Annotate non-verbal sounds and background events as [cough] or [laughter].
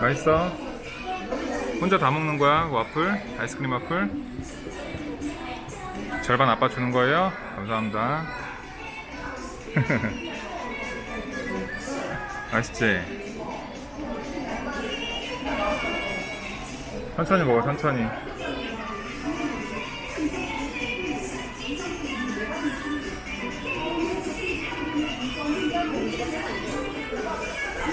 맛있어? 혼자 다 먹는 거야 와플? 아이스크림 와플? 절반 아빠 주는 거예요? 감사합니다 [laughs] 맛있지? 천천히 먹어 천천히